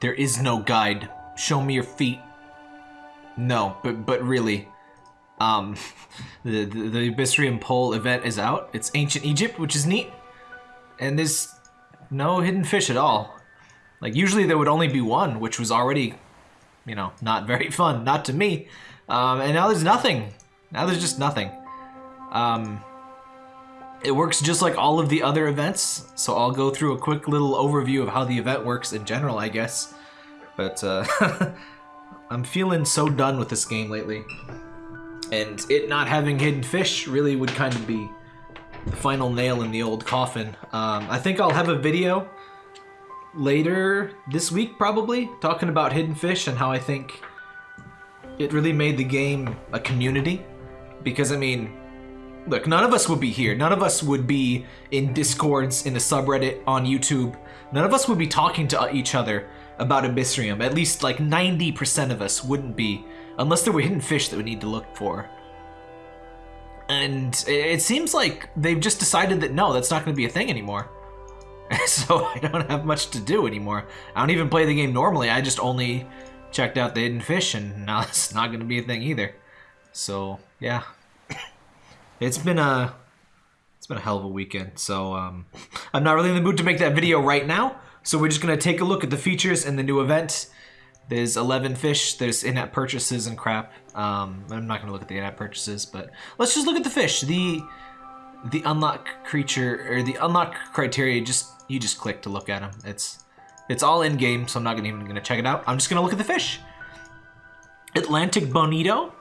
There is no guide. Show me your feet. No, but but really, um, the the, the Abyssrium Pole event is out. It's ancient Egypt, which is neat, and there's no hidden fish at all. Like usually there would only be one, which was already, you know, not very fun. Not to me. Um, and now there's nothing. Now there's just nothing. Um, it works just like all of the other events, so I'll go through a quick little overview of how the event works in general, I guess. But uh, I'm feeling so done with this game lately. And it not having hidden fish really would kind of be the final nail in the old coffin. Um, I think I'll have a video later this week, probably, talking about hidden fish and how I think it really made the game a community. Because, I mean, look, none of us would be here. None of us would be in discords, in the subreddit, on YouTube. None of us would be talking to each other about Abyssrium. At least like 90% of us wouldn't be, unless there were hidden fish that we need to look for. And it seems like they've just decided that no, that's not going to be a thing anymore. so I don't have much to do anymore. I don't even play the game normally. I just only checked out the hidden fish, and now it's not going to be a thing either. So yeah, it's been a it's been a hell of a weekend. So um, I'm not really in the mood to make that video right now. So we're just gonna take a look at the features and the new event. There's 11 fish, there's in-app purchases and crap. Um, I'm not gonna look at the in-app purchases, but let's just look at the fish. The the unlock creature or the unlock criteria just you just click to look at them. It's it's all in game, so I'm not gonna even gonna check it out. I'm just gonna look at the fish. Atlantic Bonito.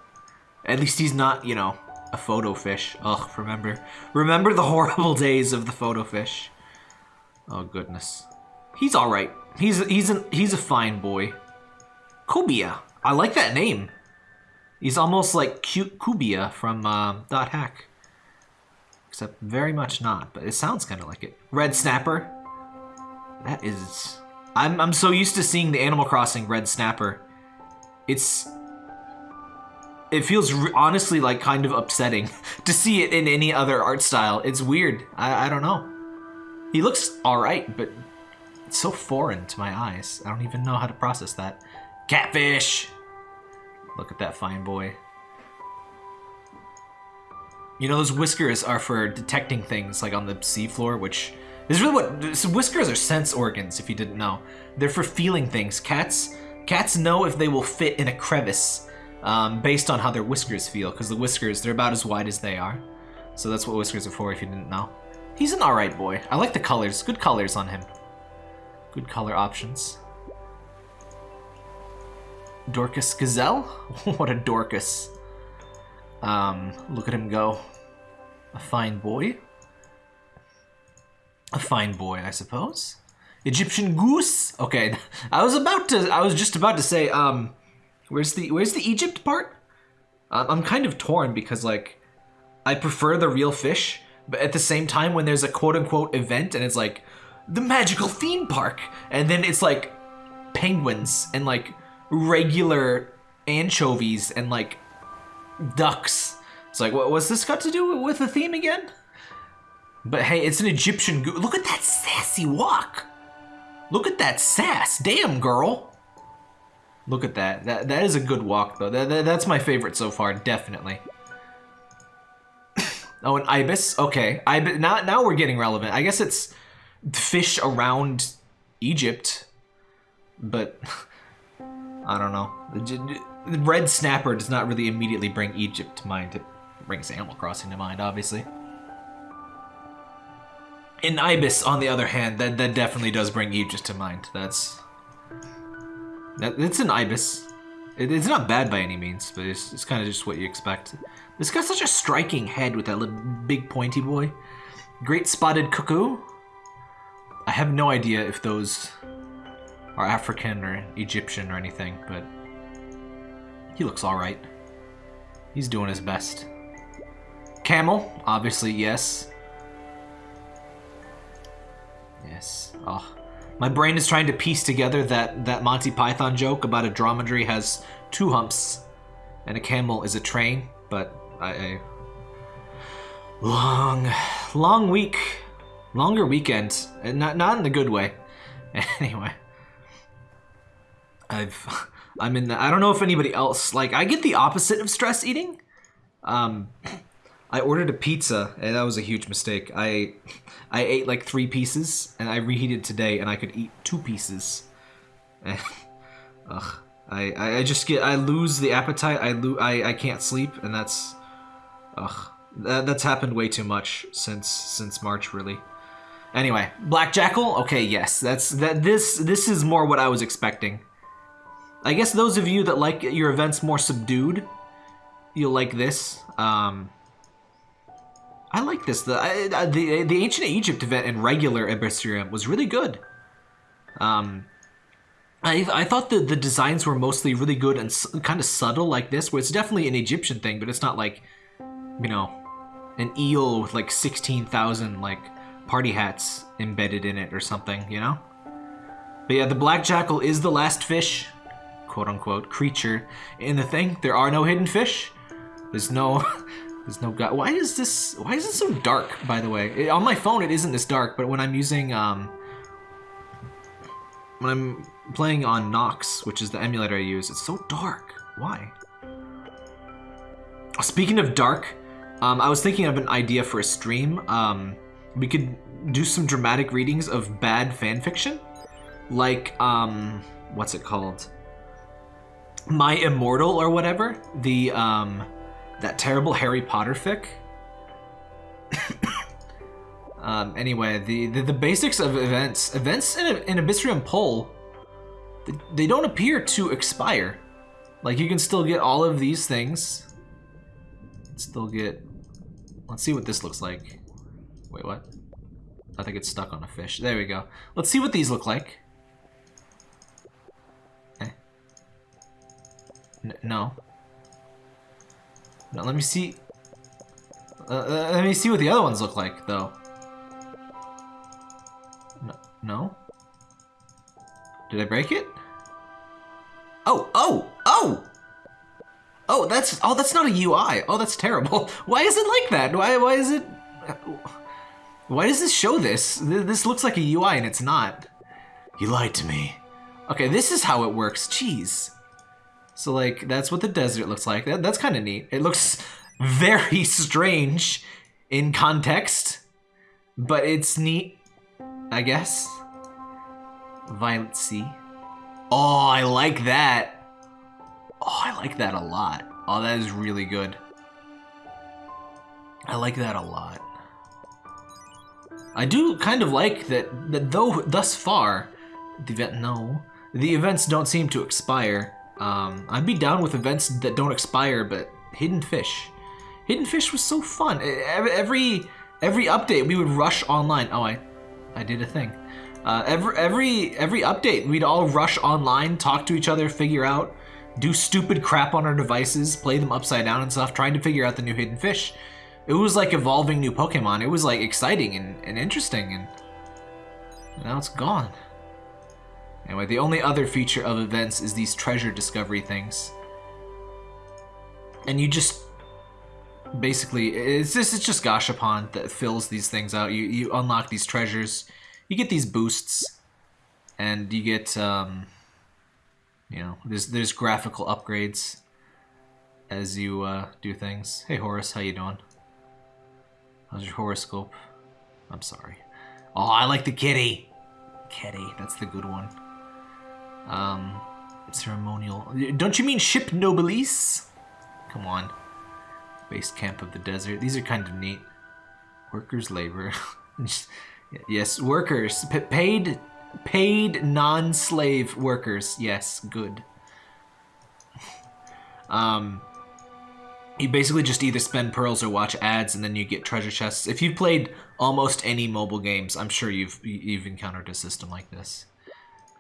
At least he's not, you know, a photo fish. Ugh, remember remember the horrible days of the photo fish. Oh goodness. He's all right. He's he's he's a fine boy. Cobia. I like that name. He's almost like cute Cubia from uh, Dot Hack. Except very much not, but it sounds kind of like it. Red Snapper. That is... I'm, I'm so used to seeing the Animal Crossing Red Snapper. It's... It feels honestly like kind of upsetting to see it in any other art style. It's weird. I, I don't know. He looks alright, but it's so foreign to my eyes. I don't even know how to process that. Catfish! Look at that fine boy. You know, those whiskers are for detecting things like on the seafloor, which is really what so whiskers are sense organs. If you didn't know, they're for feeling things. Cats, cats know if they will fit in a crevice um, based on how their whiskers feel, because the whiskers they're about as wide as they are. So that's what whiskers are for. If you didn't know, he's an alright boy. I like the colors. Good colors on him. Good color options. Dorcas Gazelle? what a Dorcas. Um, look at him go. A fine boy. A fine boy, I suppose. Egyptian goose? Okay, I was about to, I was just about to say, um, where's the, where's the Egypt part? I'm kind of torn because, like, I prefer the real fish, but at the same time, when there's a quote-unquote event and it's like, the magical theme park, and then it's like penguins and like regular anchovies and like ducks. It's like, what was this got to do with the theme again? But hey, it's an Egyptian goo. Look at that sassy walk. Look at that sass. Damn, girl. Look at that. That that is a good walk though. That, that that's my favorite so far, definitely. oh, an ibis. Okay, ibis. Now now we're getting relevant. I guess it's fish around Egypt, but I don't know. The red snapper does not really immediately bring Egypt to mind. It brings Animal Crossing to mind, obviously. In Ibis, on the other hand, that, that definitely does bring Egypt to mind. That's... That, it's an Ibis. It, it's not bad by any means, but it's, it's kind of just what you expect. It's got such a striking head with that little big pointy boy. Great spotted cuckoo. I have no idea if those are African or Egyptian or anything, but he looks alright. He's doing his best. Camel, obviously, yes. Yes. Oh. My brain is trying to piece together that, that Monty Python joke about a dromedary has two humps and a camel is a train, but I... I long, long week. Longer weekend. Not, not in the good way. Anyway. I've I'm in the, I don't know if anybody else like I get the opposite of stress eating. Um I ordered a pizza and that was a huge mistake. I I ate like 3 pieces and I reheated today and I could eat 2 pieces. And, ugh. I, I, I just get I lose the appetite. I lo- I I can't sleep and that's ugh. That, that's happened way too much since since March really. Anyway, Black Jackal. Okay, yes, that's that. This this is more what I was expecting. I guess those of you that like your events more subdued, you'll like this. Um, I like this. The the the ancient Egypt event in regular Abyssrium was really good. Um, I I thought the the designs were mostly really good and kind of subtle like this, where it's definitely an Egyptian thing, but it's not like, you know, an eel with like sixteen thousand like party hats embedded in it or something, you know? But yeah, the black jackal is the last fish, quote unquote, creature in the thing. There are no hidden fish. There's no, there's no god. Why is this, why is it so dark, by the way? It, on my phone, it isn't this dark, but when I'm using, um, when I'm playing on Nox, which is the emulator I use, it's so dark. Why? Speaking of dark, um, I was thinking of an idea for a stream. Um, we could do some dramatic readings of bad fan fiction, like um, what's it called? My Immortal or whatever. The um, that terrible Harry Potter fic. um, anyway, the, the, the basics of events events in a, in Abyssrium Pole, they, they don't appear to expire. Like you can still get all of these things. Still get. Let's see what this looks like. Wait, what? I think it's stuck on a fish. There we go. Let's see what these look like. Eh. No. No, let me see. Uh, uh, let me see what the other ones look like, though. No? no? Did I break it? Oh, oh, oh! Oh, that's, oh, that's not a UI. Oh, that's terrible. Why is it like that? Why, why is it... Why does this show this? This looks like a UI and it's not. You lied to me. Okay, this is how it works. Jeez. So, like, that's what the desert looks like. That, that's kind of neat. It looks very strange in context, but it's neat, I guess. Violet Sea. Oh, I like that. Oh, I like that a lot. Oh, that is really good. I like that a lot. I do kind of like that, that though thus far, the event, no, the events don't seem to expire. Um, I'd be down with events that don't expire, but Hidden Fish. Hidden Fish was so fun. Every every update, we would rush online. Oh, I, I did a thing. Uh, every every every update, we'd all rush online, talk to each other, figure out, do stupid crap on our devices, play them upside down and stuff, trying to figure out the new Hidden Fish it was like evolving new Pokemon. It was like exciting and, and interesting and now it's gone. Anyway, the only other feature of events is these treasure discovery things. And you just basically it's just it's just Gashapon that fills these things out. You you unlock these treasures, you get these boosts, and you get um you know, there's there's graphical upgrades as you uh, do things. Hey Horace, how you doing? How's your horoscope? I'm sorry. Oh, I like the kitty. Kitty, that's the good one. Um, ceremonial. Don't you mean ship nobilis? Come on. Base camp of the desert. These are kind of neat. Workers' labor. yes, workers. P paid, paid non-slave workers. Yes, good. um, you basically just either spend pearls or watch ads and then you get treasure chests. If you've played almost any mobile games, I'm sure you've you've encountered a system like this.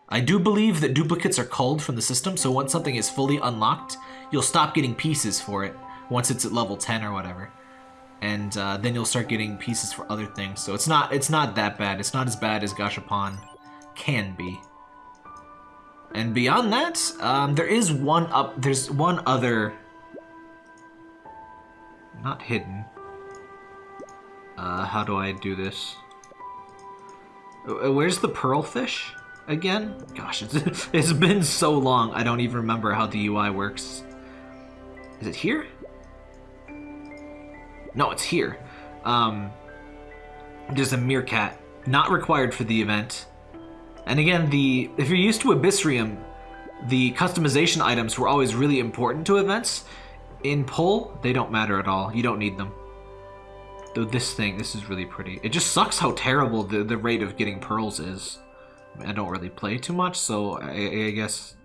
I do believe that duplicates are culled from the system, so once something is fully unlocked, you'll stop getting pieces for it once it's at level 10 or whatever. And uh, then you'll start getting pieces for other things. So it's not it's not that bad. It's not as bad as Gashapon can be. And beyond that, um, there is one up. There's one other not hidden. Uh, how do I do this? Uh, where's the pearl fish? Again? Gosh, it's, it's been so long, I don't even remember how the UI works. Is it here? No, it's here. Um, there's a meerkat, not required for the event. And again, the if you're used to Abyssrium, the customization items were always really important to events. In Pole, they don't matter at all. You don't need them. Though this thing, this is really pretty. It just sucks how terrible the, the rate of getting pearls is. I, don't really play too much, so I, I guess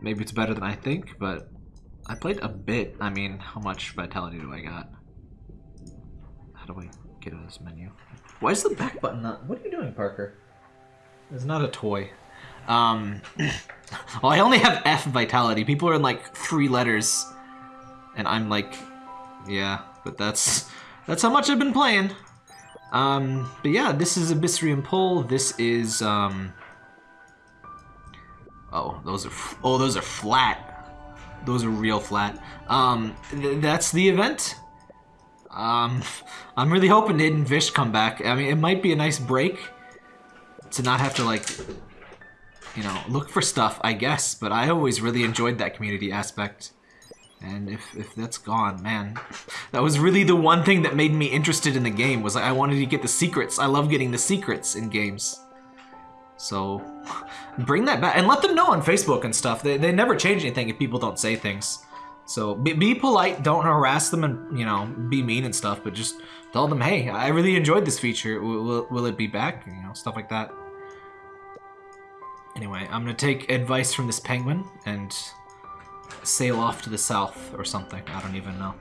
maybe it's better than I think, but I played a bit. I mean, how much vitality do I got? How do I get to this menu? Why is the back button not... What are you doing, Parker? It's not a toy. Um, well, I only have F vitality. People are in like three letters, and I'm like, yeah. But that's that's how much I've been playing. Um, but yeah, this is Abyssrium Pole. This is um. Oh, those are oh those are flat. Those are real flat. Um, th that's the event. Um, I'm really hoping Hidden Fish come back. I mean, it might be a nice break to not have to like you know, look for stuff, I guess, but I always really enjoyed that community aspect. And if, if that's gone, man, that was really the one thing that made me interested in the game, was I wanted to get the secrets. I love getting the secrets in games. So, bring that back, and let them know on Facebook and stuff. They, they never change anything if people don't say things. So, be, be polite, don't harass them and, you know, be mean and stuff, but just tell them, hey, I really enjoyed this feature. Will, will, will it be back? You know, stuff like that. Anyway, I'm gonna take advice from this penguin and sail off to the south or something. I don't even know.